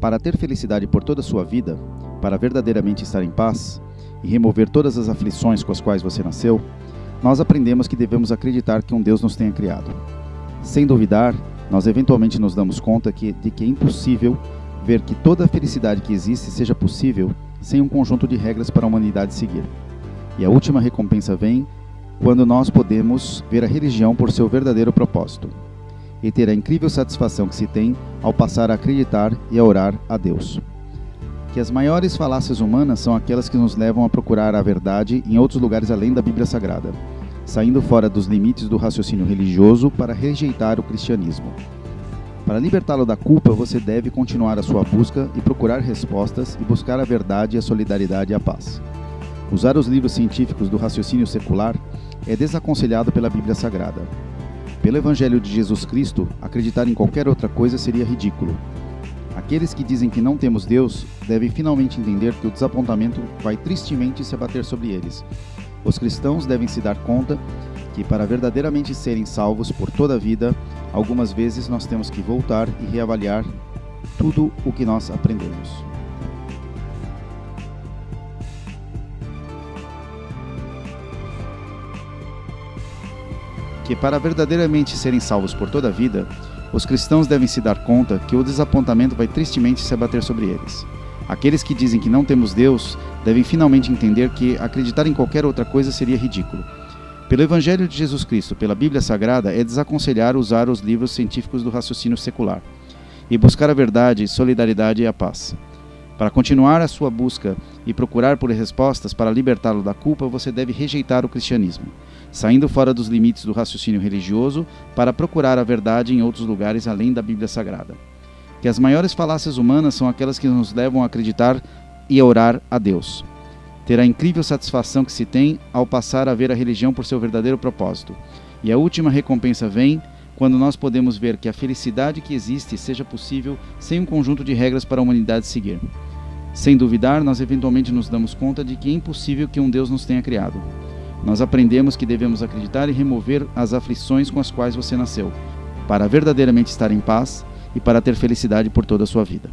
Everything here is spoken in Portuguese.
Para ter felicidade por toda a sua vida, para verdadeiramente estar em paz e remover todas as aflições com as quais você nasceu, nós aprendemos que devemos acreditar que um Deus nos tenha criado. Sem duvidar, nós eventualmente nos damos conta que, de que é impossível ver que toda a felicidade que existe seja possível sem um conjunto de regras para a humanidade seguir. E a última recompensa vem quando nós podemos ver a religião por seu verdadeiro propósito e ter a incrível satisfação que se tem ao passar a acreditar e a orar a Deus. Que as maiores falácias humanas são aquelas que nos levam a procurar a verdade em outros lugares além da Bíblia Sagrada, saindo fora dos limites do raciocínio religioso para rejeitar o cristianismo. Para libertá-lo da culpa, você deve continuar a sua busca e procurar respostas e buscar a verdade, a solidariedade e a paz. Usar os livros científicos do raciocínio secular é desaconselhado pela Bíblia Sagrada. Pelo Evangelho de Jesus Cristo, acreditar em qualquer outra coisa seria ridículo. Aqueles que dizem que não temos Deus devem finalmente entender que o desapontamento vai tristemente se abater sobre eles. Os cristãos devem se dar conta que, para verdadeiramente serem salvos por toda a vida, algumas vezes nós temos que voltar e reavaliar tudo o que nós aprendemos. Que, para verdadeiramente serem salvos por toda a vida, os cristãos devem se dar conta que o desapontamento vai tristemente se abater sobre eles. Aqueles que dizem que não temos Deus devem finalmente entender que acreditar em qualquer outra coisa seria ridículo. Pelo Evangelho de Jesus Cristo, pela Bíblia Sagrada, é desaconselhar usar os livros científicos do raciocínio secular e buscar a verdade, solidariedade e a paz. Para continuar a sua busca e procurar por respostas para libertá-lo da culpa, você deve rejeitar o cristianismo, saindo fora dos limites do raciocínio religioso para procurar a verdade em outros lugares além da Bíblia Sagrada. Que as maiores falácias humanas são aquelas que nos levam a acreditar e a orar a Deus ter a incrível satisfação que se tem ao passar a ver a religião por seu verdadeiro propósito. E a última recompensa vem quando nós podemos ver que a felicidade que existe seja possível sem um conjunto de regras para a humanidade seguir. Sem duvidar, nós eventualmente nos damos conta de que é impossível que um Deus nos tenha criado. Nós aprendemos que devemos acreditar e remover as aflições com as quais você nasceu, para verdadeiramente estar em paz e para ter felicidade por toda a sua vida.